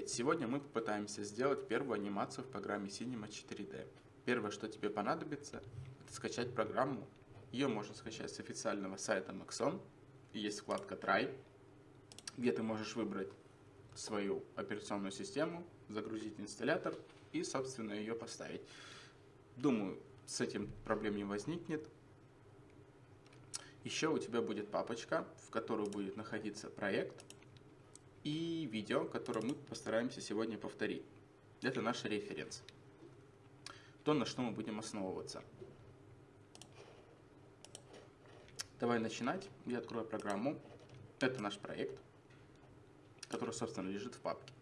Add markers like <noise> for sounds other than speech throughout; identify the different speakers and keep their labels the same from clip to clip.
Speaker 1: привет! Сегодня мы попытаемся сделать первую анимацию в программе Cinema 4D. Первое, что тебе понадобится, это скачать программу. Ее можно скачать с официального сайта Maxon. Есть вкладка Try, где ты можешь выбрать свою операционную систему, загрузить инсталлятор и, собственно, ее поставить. Думаю, с этим проблем не возникнет. Еще у тебя будет папочка, в которой будет находиться проект – и видео, которое мы постараемся сегодня повторить. Это наш референс. То, на что мы будем основываться. Давай начинать. Я открою программу. Это наш проект, который, собственно, лежит в папке.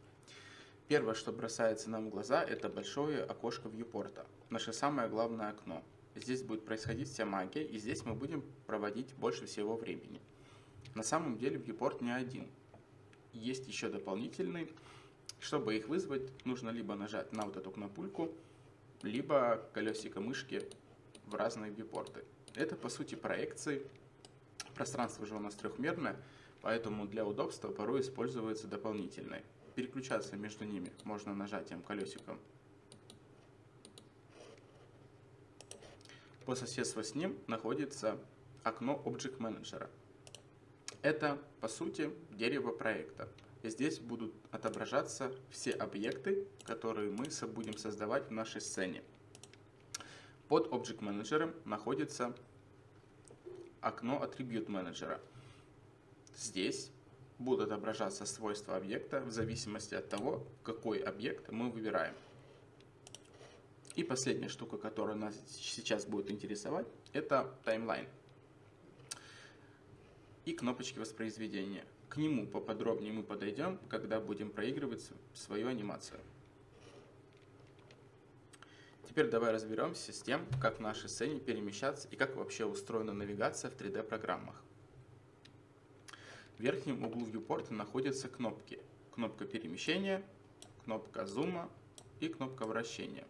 Speaker 1: Первое, что бросается нам в глаза, это большое окошко вьюпорта. Наше самое главное окно. Здесь будет происходить вся магия, и здесь мы будем проводить больше всего времени. На самом деле вьюпорт не один есть еще дополнительный. Чтобы их вызвать, нужно либо нажать на вот эту кнопульку, либо колесико мышки в разные вьюпорты. Это по сути проекции. Пространство же у нас трехмерное, поэтому для удобства порой используется дополнительное. Переключаться между ними можно нажатием колесиком. По соседству с ним находится окно Object Manager. Это, по сути, дерево проекта. И здесь будут отображаться все объекты, которые мы будем создавать в нашей сцене. Под Object Manager находится окно Attribute Manager. Здесь будут отображаться свойства объекта в зависимости от того, какой объект мы выбираем. И последняя штука, которая нас сейчас будет интересовать, это таймлайн и кнопочки воспроизведения. К нему поподробнее мы подойдем, когда будем проигрывать свою анимацию. Теперь давай разберемся с тем, как в нашей сцене перемещаться и как вообще устроена навигация в 3D программах. В верхнем углу viewport находятся кнопки. Кнопка перемещения, кнопка зума и кнопка вращения.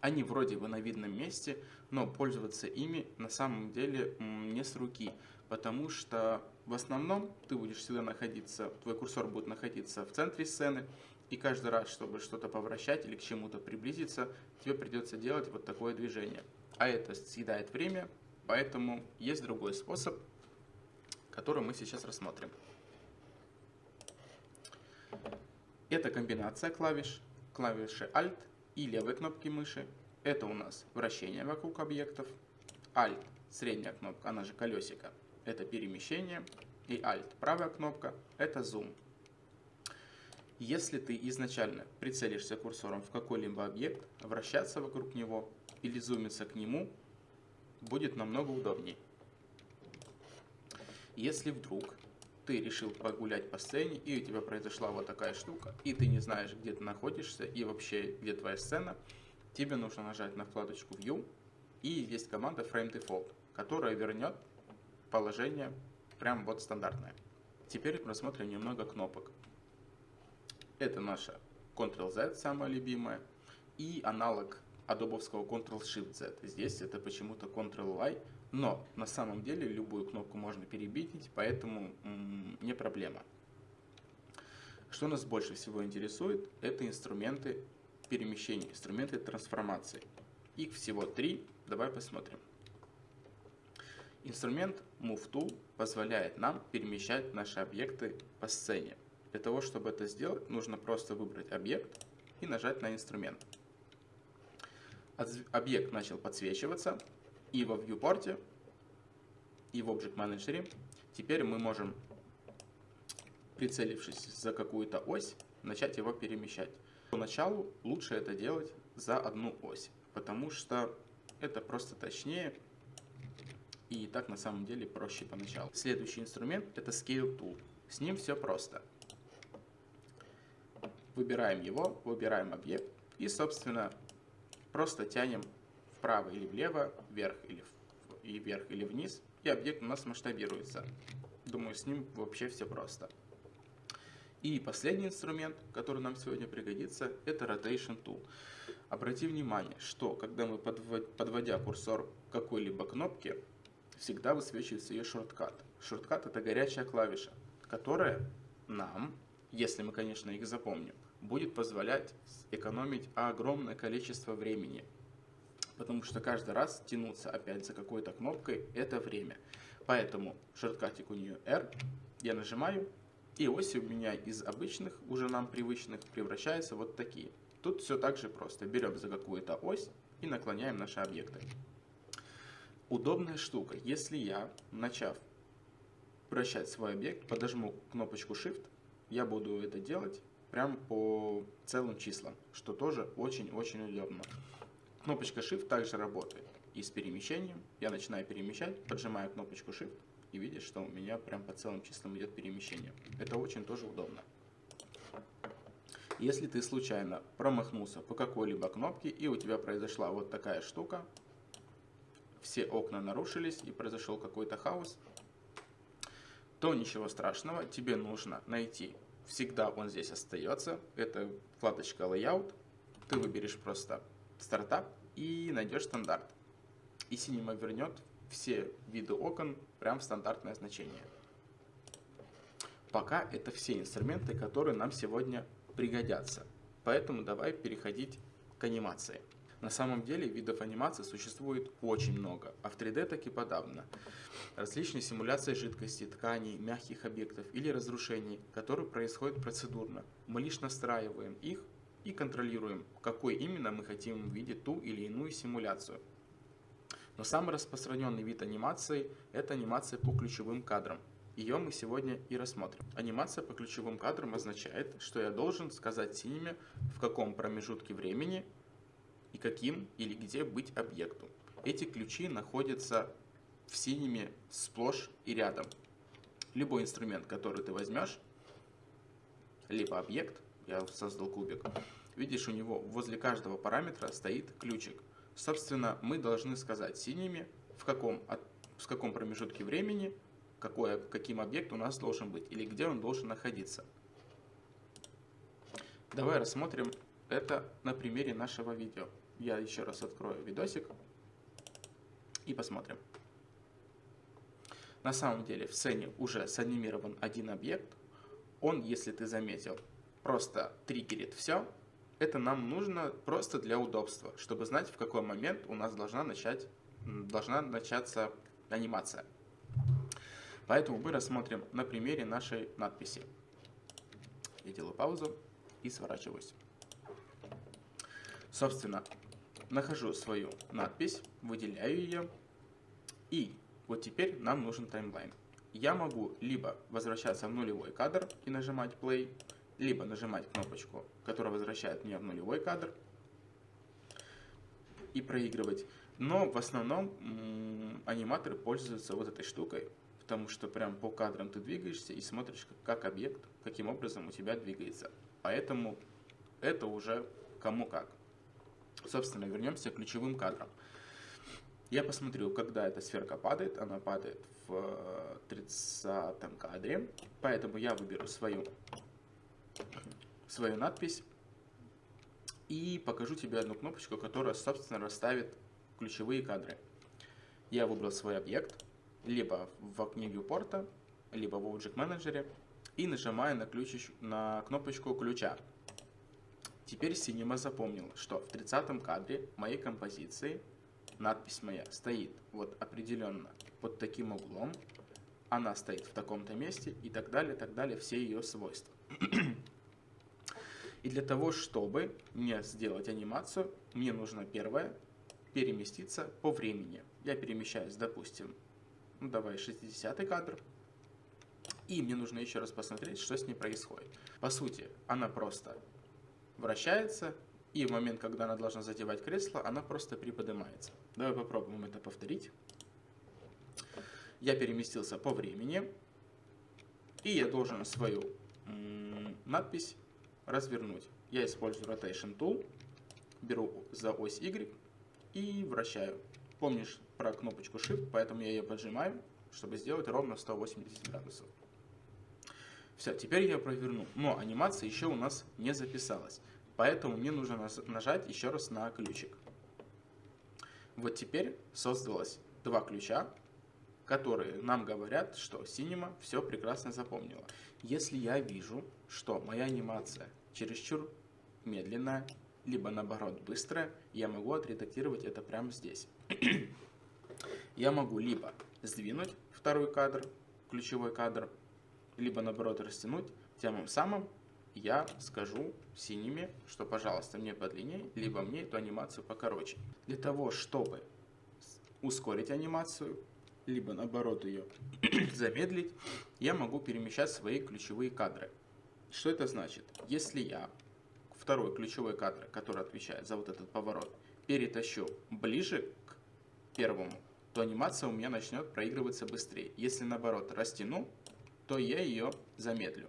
Speaker 1: Они вроде бы на видном месте, но пользоваться ими на самом деле не с руки, потому что в основном ты будешь всегда находиться, твой курсор будет находиться в центре сцены, и каждый раз, чтобы что-то повращать или к чему-то приблизиться, тебе придется делать вот такое движение. А это съедает время, поэтому есть другой способ, который мы сейчас рассмотрим. Это комбинация клавиш, клавиши Alt и левой кнопки мыши. Это у нас вращение вокруг объектов. Alt, средняя кнопка, она же колесико, это перемещение, и Alt, правая кнопка, это зум. Если ты изначально прицелишься курсором в какой-либо объект, вращаться вокруг него или зумиться к нему будет намного удобнее. Если вдруг ты решил погулять по сцене, и у тебя произошла вот такая штука, и ты не знаешь, где ты находишься, и вообще, где твоя сцена, тебе нужно нажать на вкладочку View, и есть команда Frame Default, которая вернет положение прям вот стандартное. Теперь рассмотрим немного кнопок. Это наша Ctrl-Z, самая любимая, и аналог адобовского Ctrl-Shift-Z. Здесь это почему-то Ctrl-Y, но на самом деле любую кнопку можно перебить, поэтому не проблема. Что нас больше всего интересует, это инструменты перемещения, инструменты трансформации. Их всего три, давай посмотрим. Инструмент Move Tool позволяет нам перемещать наши объекты по сцене. Для того, чтобы это сделать, нужно просто выбрать объект и нажать на инструмент. Объект начал подсвечиваться, и во viewport, и в Object Manager теперь мы можем, прицелившись за какую-то ось, начать его перемещать. Поначалу лучше это делать за одну ось, потому что это просто точнее и так на самом деле проще поначалу. Следующий инструмент это Scale Tool. С ним все просто. Выбираем его, выбираем объект и, собственно, просто тянем вправо или влево, вверх или, и вверх или вниз, и объект у нас масштабируется. Думаю, с ним вообще все просто. И последний инструмент, который нам сегодня пригодится, это Rotation Tool. Обрати внимание, что когда мы подводя курсор к какой-либо кнопке, всегда высвечивается ее шорткат. Шорткат это горячая клавиша, которая нам если мы, конечно, их запомним, будет позволять экономить огромное количество времени. Потому что каждый раз тянуться опять за какой-то кнопкой – это время. Поэтому шорткатик у нее R, я нажимаю, и оси у меня из обычных, уже нам привычных, превращаются вот такие. Тут все так же просто. Берем за какую-то ось и наклоняем наши объекты. Удобная штука. Если я, начав вращать свой объект, подожму кнопочку Shift, я буду это делать прям по целым числам, что тоже очень-очень удобно. Кнопочка Shift также работает и с перемещением. Я начинаю перемещать, поджимаю кнопочку Shift и видишь, что у меня прям по целым числам идет перемещение. Это очень тоже удобно. Если ты случайно промахнулся по какой-либо кнопке и у тебя произошла вот такая штука, все окна нарушились и произошел какой-то хаос, то ничего страшного, тебе нужно найти, всегда он здесь остается, это вкладочка Layout, ты выберешь просто стартап и найдешь стандарт. И Cinema вернет все виды окон прям в стандартное значение. Пока это все инструменты, которые нам сегодня пригодятся. Поэтому давай переходить к анимации. На самом деле видов анимации существует очень много, а в 3D так и подавно. Различные симуляции жидкости, тканей, мягких объектов или разрушений, которые происходят процедурно. Мы лишь настраиваем их и контролируем, какой именно мы хотим увидеть ту или иную симуляцию. Но самый распространенный вид анимации – это анимация по ключевым кадрам. Ее мы сегодня и рассмотрим. Анимация по ключевым кадрам означает, что я должен сказать синими, в каком промежутке времени и каким или где быть объекту. Эти ключи находятся в синими сплошь и рядом. Любой инструмент, который ты возьмешь, либо объект, я создал кубик, видишь, у него возле каждого параметра стоит ключик. Собственно, мы должны сказать синими, в каком, в каком промежутке времени, какой, каким объект у нас должен быть, или где он должен находиться. Давай рассмотрим это на примере нашего видео. Я еще раз открою видосик и посмотрим. На самом деле в сцене уже санимирован один объект. Он, если ты заметил, просто триггерит все. Это нам нужно просто для удобства, чтобы знать, в какой момент у нас должна, начать, должна начаться анимация. Поэтому мы рассмотрим на примере нашей надписи. Я делаю паузу и сворачиваюсь. Собственно, нахожу свою надпись, выделяю ее. И вот теперь нам нужен таймлайн. Я могу либо возвращаться в нулевой кадр и нажимать play, либо нажимать кнопочку, которая возвращает меня в нулевой кадр и проигрывать. Но в основном аниматоры пользуются вот этой штукой, потому что прям по кадрам ты двигаешься и смотришь, как объект, каким образом у тебя двигается. Поэтому это уже кому как. Собственно, вернемся к ключевым кадрам. Я посмотрю, когда эта сферка падает. Она падает в 30 кадре. Поэтому я выберу свою, свою надпись. И покажу тебе одну кнопочку, которая, собственно, расставит ключевые кадры. Я выбрал свой объект, либо в окне viewport, либо в Object Manager, и нажимаю на, ключ, на кнопочку ключа. Теперь Cinema запомнил, что в 30 кадре моей композиции надпись моя стоит вот определенно под таким углом, она стоит в таком-то месте и так далее, так далее, все ее свойства. И для того, чтобы мне сделать анимацию, мне нужно первое переместиться по времени. Я перемещаюсь, допустим, ну давай 60 кадр, и мне нужно еще раз посмотреть, что с ней происходит. По сути, она просто вращается, и в момент, когда она должна задевать кресло, она просто приподнимается. Давай попробуем это повторить. Я переместился по времени, и я должен свою надпись развернуть. Я использую Rotation Tool, беру за ось Y и вращаю. Помнишь про кнопочку Shift, поэтому я ее поджимаю, чтобы сделать ровно 180 градусов. Все, теперь я проверну. Но анимация еще у нас не записалась. Поэтому мне нужно нажать еще раз на ключик. Вот теперь создалось два ключа, которые нам говорят, что Cinema все прекрасно запомнила. Если я вижу, что моя анимация чересчур медленная, либо наоборот быстрая, я могу отредактировать это прямо здесь. <clears throat> я могу либо сдвинуть второй кадр, ключевой кадр, либо наоборот растянуть, тем самым я скажу синими, что пожалуйста мне подлиннее, либо мне эту анимацию покороче. Для того, чтобы ускорить анимацию, либо наоборот ее <clears throat> замедлить, я могу перемещать свои ключевые кадры. Что это значит? Если я второй ключевой кадр, который отвечает за вот этот поворот, перетащу ближе к первому, то анимация у меня начнет проигрываться быстрее. Если наоборот растяну, то я ее замедлю.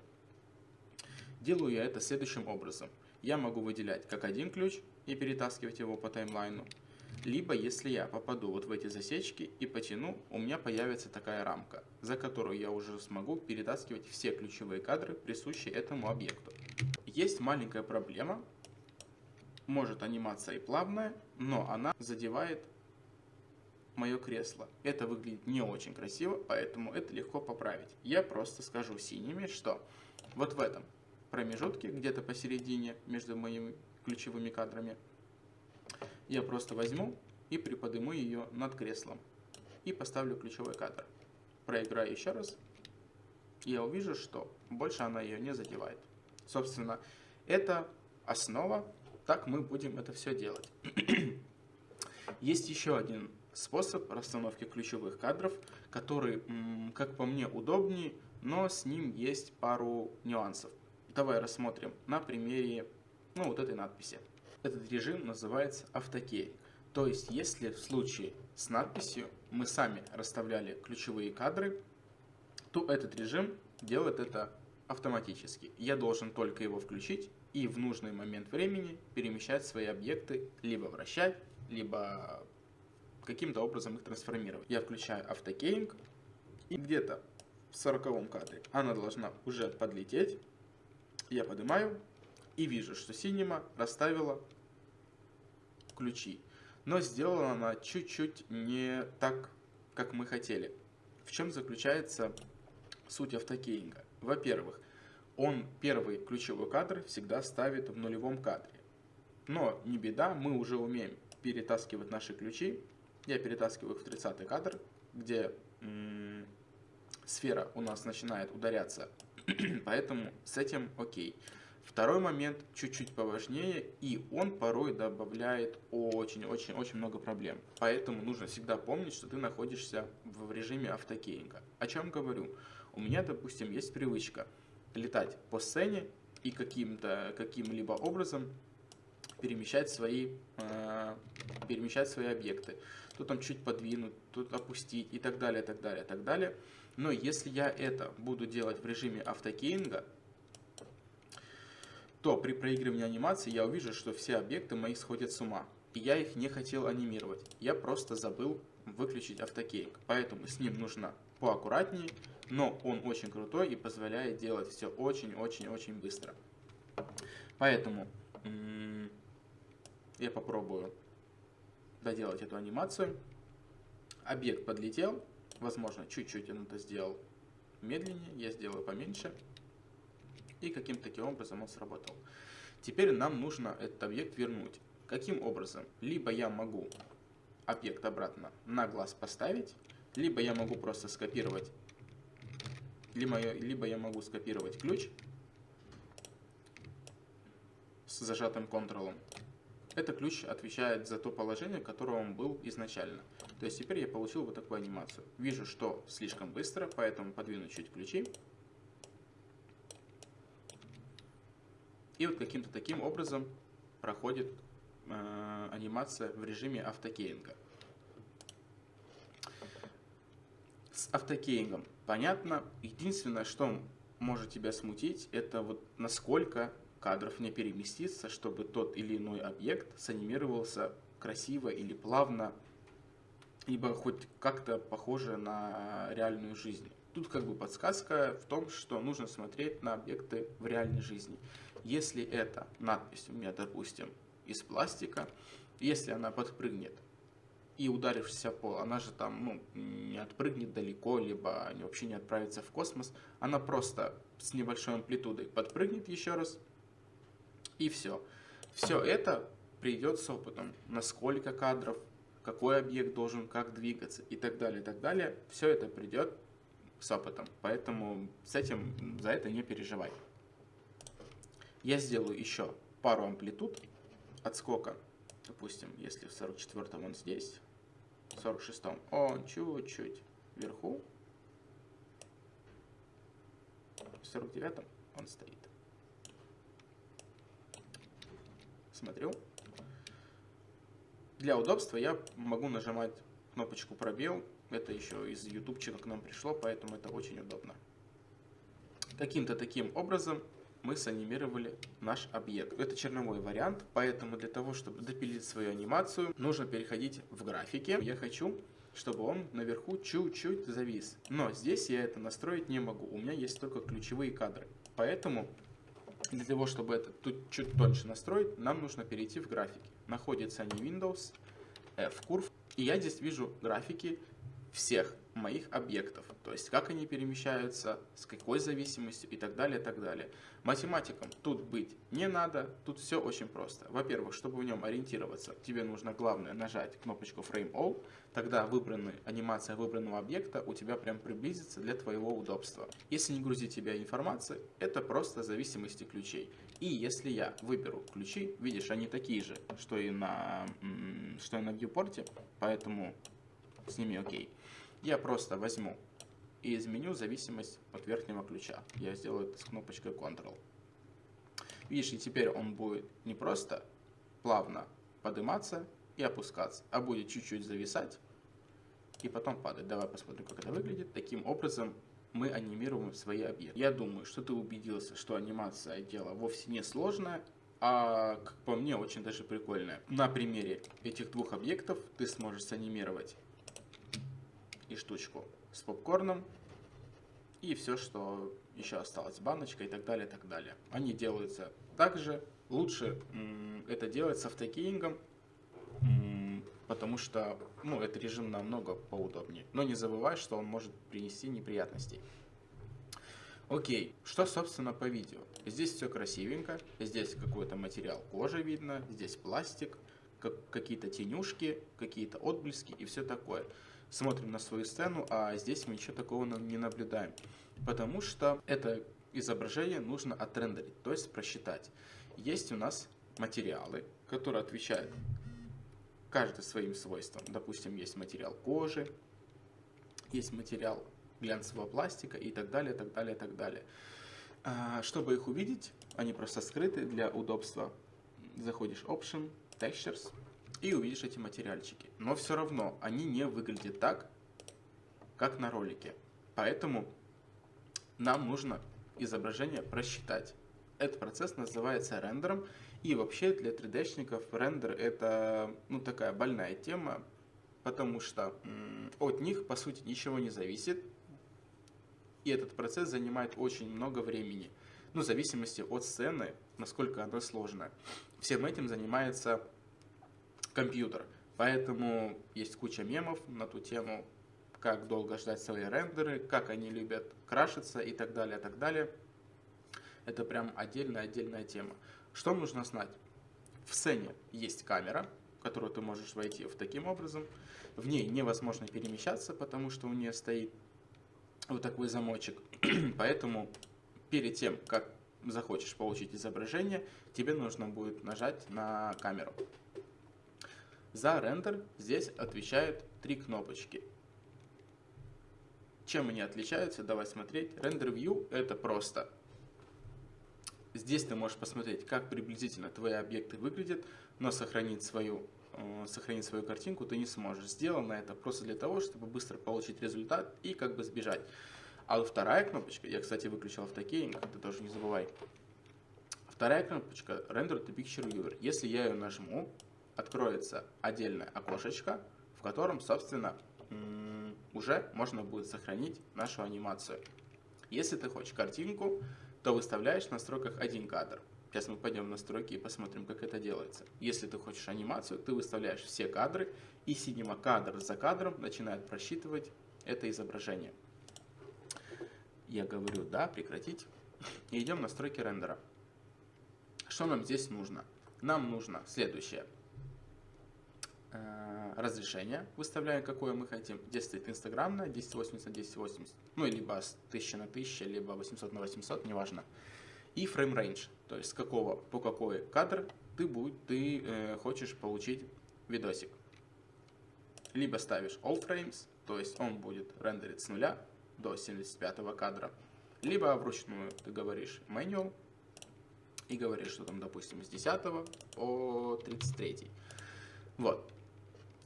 Speaker 1: Делаю я это следующим образом. Я могу выделять как один ключ и перетаскивать его по таймлайну, либо, если я попаду вот в эти засечки и потяну, у меня появится такая рамка, за которую я уже смогу перетаскивать все ключевые кадры, присущие этому объекту. Есть маленькая проблема. Может анимация и плавная, но она задевает мое кресло. Это выглядит не очень красиво, поэтому это легко поправить. Я просто скажу синими, что вот в этом промежутке, где-то посередине между моими ключевыми кадрами, я просто возьму и приподниму ее над креслом и поставлю ключевой кадр. Проиграю еще раз, я увижу, что больше она ее не задевает. Собственно, это основа, так мы будем это все делать. <clears throat> Есть еще один способ расстановки ключевых кадров, который, как по мне, удобнее, но с ним есть пару нюансов. Давай рассмотрим на примере ну, вот этой надписи. Этот режим называется автокей. То есть, если в случае с надписью мы сами расставляли ключевые кадры, то этот режим делает это автоматически. Я должен только его включить и в нужный момент времени перемещать свои объекты, либо вращать, либо каким-то образом их трансформировать. Я включаю автокейнг, и где-то в 40 кадре она должна уже подлететь. Я поднимаю, и вижу, что Cinema расставила ключи. Но сделала она чуть-чуть не так, как мы хотели. В чем заключается суть автокейнга? Во-первых, он первый ключевой кадр всегда ставит в нулевом кадре. Но не беда, мы уже умеем перетаскивать наши ключи. Я перетаскиваю их в 30 кадр, где сфера у нас начинает ударяться. <clears throat> Поэтому с этим окей. Второй момент чуть-чуть поважнее, и он порой добавляет очень-очень-очень много проблем. Поэтому нужно всегда помнить, что ты находишься в режиме автокейнга. О чем говорю? У меня, допустим, есть привычка летать по сцене и каким-то каким-либо образом перемещать свои, э, перемещать свои объекты. Тут там чуть подвинуть, тут опустить и так далее, так далее, так далее. Но если я это буду делать в режиме автокейнга, то при проигрывании анимации я увижу, что все объекты мои сходят с ума. И я их не хотел анимировать. Я просто забыл выключить автокейк. Поэтому с ним нужно поаккуратнее, но он очень крутой и позволяет делать все очень-очень-очень быстро. Поэтому я попробую доделать эту анимацию. Объект подлетел. Возможно, чуть-чуть он это сделал медленнее. Я сделаю поменьше и каким-то таким образом он сработал. Теперь нам нужно этот объект вернуть. Каким образом? Либо я могу объект обратно на глаз поставить, либо я могу просто скопировать, либо либо я могу скопировать ключ с зажатым контролом. Это ключ отвечает за то положение, в котором он был изначально. То есть теперь я получил вот такую анимацию. Вижу, что слишком быстро, поэтому подвину чуть ключи. И вот каким-то таким образом проходит э, анимация в режиме автокейнга. С автокейнгом понятно. Единственное, что может тебя смутить, это вот насколько кадров не переместится, чтобы тот или иной объект санимировался красиво или плавно, либо хоть как-то похоже на реальную жизнь. Тут как бы подсказка в том, что нужно смотреть на объекты в реальной жизни. Если эта надпись у меня, допустим, из пластика, если она подпрыгнет и ударившись о пол, она же там ну, не отпрыгнет далеко, либо вообще не отправится в космос. Она просто с небольшой амплитудой подпрыгнет еще раз, и все. Все это придет с опытом. Насколько кадров, какой объект должен как двигаться и так далее, и так далее. Все это придет с опытом. Поэтому с этим, за это не переживай. Я сделаю еще пару амплитуд отскока. Допустим, если в 44 он здесь, в 46 он чуть-чуть вверху, в 49 он стоит. Смотрю. Для удобства я могу нажимать кнопочку пробел. Это еще из ютубчика к нам пришло, поэтому это очень удобно. Каким-то таким образом мы санимировали наш объект. Это черновой вариант, поэтому для того, чтобы допилить свою анимацию, нужно переходить в графики. Я хочу, чтобы он наверху чуть-чуть завис. Но здесь я это настроить не могу. У меня есть только ключевые кадры. Поэтому для того, чтобы это тут чуть тоньше настроить, нам нужно перейти в графики. Находится не Windows, F-Curve. И я здесь вижу графики всех моих объектов, то есть как они перемещаются, с какой зависимостью и так далее, и так далее. Математикам тут быть не надо, тут все очень просто. Во-первых, чтобы в нем ориентироваться, тебе нужно главное нажать кнопочку Frame All, тогда выбранный, анимация выбранного объекта у тебя прям приблизится для твоего удобства. Если не грузить тебя информации, это просто зависимости ключей. И если я выберу ключи, видишь, они такие же, что и на, что и на viewport, поэтому с ними окей. Я просто возьму и изменю зависимость от верхнего ключа. Я сделаю это с кнопочкой Ctrl. Видишь, и теперь он будет не просто плавно подниматься и опускаться, а будет чуть-чуть зависать и потом падать. Давай посмотрим, как это выглядит. Таким образом мы анимируем свои объекты. Я думаю, что ты убедился, что анимация дело вовсе не сложное, а, как по мне, очень даже прикольное. На примере этих двух объектов ты сможешь санимировать и штучку с попкорном, и все, что еще осталось, баночка и так далее, и так далее. Они делаются также, лучше это делать с автокеингом, потому что ну, этот режим намного поудобнее. Но не забывай, что он может принести неприятностей. Окей, что собственно по видео? Здесь все красивенько, здесь какой-то материал кожи видно, здесь пластик, как, какие-то тенюшки, какие-то отблески и все такое смотрим на свою сцену, а здесь мы ничего такого не наблюдаем. Потому что это изображение нужно отрендерить, то есть просчитать. Есть у нас материалы, которые отвечают каждый своим свойствам. Допустим, есть материал кожи, есть материал глянцевого пластика и так далее, так далее, так далее. А, чтобы их увидеть, они просто скрыты для удобства. Заходишь Option, Textures, и увидишь эти материальчики. Но все равно они не выглядят так, как на ролике. Поэтому нам нужно изображение просчитать. Этот процесс называется рендером. И вообще для 3D-шников рендер это ну, такая больная тема, потому что от них по сути ничего не зависит. И этот процесс занимает очень много времени. Ну, в зависимости от сцены, насколько она сложная. Всем этим занимается компьютер. Поэтому есть куча мемов на ту тему, как долго ждать свои рендеры, как они любят крашиться и так далее, так далее. Это прям отдельная-отдельная тема. Что нужно знать? В сцене есть камера, в которую ты можешь войти в таким образом. В ней невозможно перемещаться, потому что у нее стоит вот такой замочек. <clears throat> Поэтому перед тем, как захочешь получить изображение, тебе нужно будет нажать на камеру. За рендер здесь отвечают три кнопочки. Чем они отличаются? Давай смотреть. Render View это просто. Здесь ты можешь посмотреть, как приблизительно твои объекты выглядят, но сохранить свою, э, сохранить свою картинку ты не сможешь. Сделано это просто для того, чтобы быстро получить результат и как бы сбежать. А вторая кнопочка, я, кстати, выключил автокейнг, ты тоже не забывай. Вторая кнопочка Render to Picture Viewer. Если я ее нажму, откроется отдельное окошечко, в котором, собственно, уже можно будет сохранить нашу анимацию. Если ты хочешь картинку, то выставляешь в настройках один кадр. Сейчас мы пойдем в настройки и посмотрим, как это делается. Если ты хочешь анимацию, ты выставляешь все кадры, и Cinema кадр за кадром начинает просчитывать это изображение. Я говорю «да», «прекратить». И идем в настройки рендера. Что нам здесь нужно? Нам нужно следующее. Э, разрешение выставляем, какое мы хотим. Здесь стоит инстаграмное, 1080 на 1080. Ну, либо 1000 на 1000, либо 800 на 800, неважно и frame range, то есть с какого по какой кадр ты, будь, ты э, хочешь получить видосик. Либо ставишь all frames, то есть он будет рендерить с нуля до 75 кадра, либо вручную ты говоришь manual и говоришь, что там, допустим, с 10 по 33. Вот.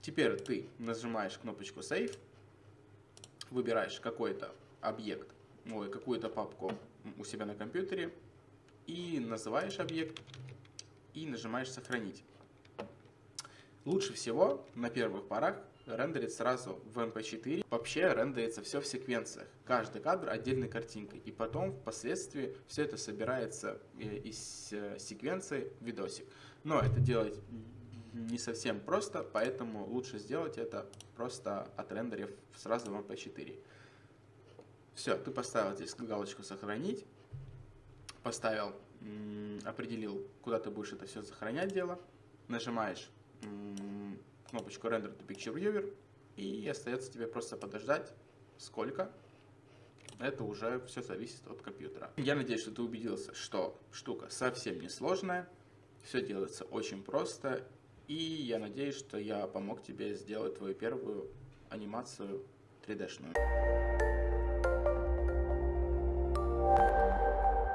Speaker 1: Теперь ты нажимаешь кнопочку Save, выбираешь какой-то объект, ой, какую-то папку у себя на компьютере, и называешь объект и нажимаешь сохранить. Лучше всего на первых порах рендерить сразу в MP4. Эм Вообще рендерится все в секвенциях. Каждый кадр отдельной картинкой. И потом впоследствии все это собирается э, из э, секвенции в видосик. Но это делать не совсем просто, поэтому лучше сделать это просто отрендерив сразу в MP4. Эм все, ты поставил здесь галочку «Сохранить» поставил, определил, куда ты будешь это все сохранять дело, нажимаешь кнопочку Render to Picture Viewer, и остается тебе просто подождать, сколько. Это уже все зависит от компьютера. Я надеюсь, что ты убедился, что штука совсем не сложная, все делается очень просто, и я надеюсь, что я помог тебе сделать твою первую анимацию 3D-шную.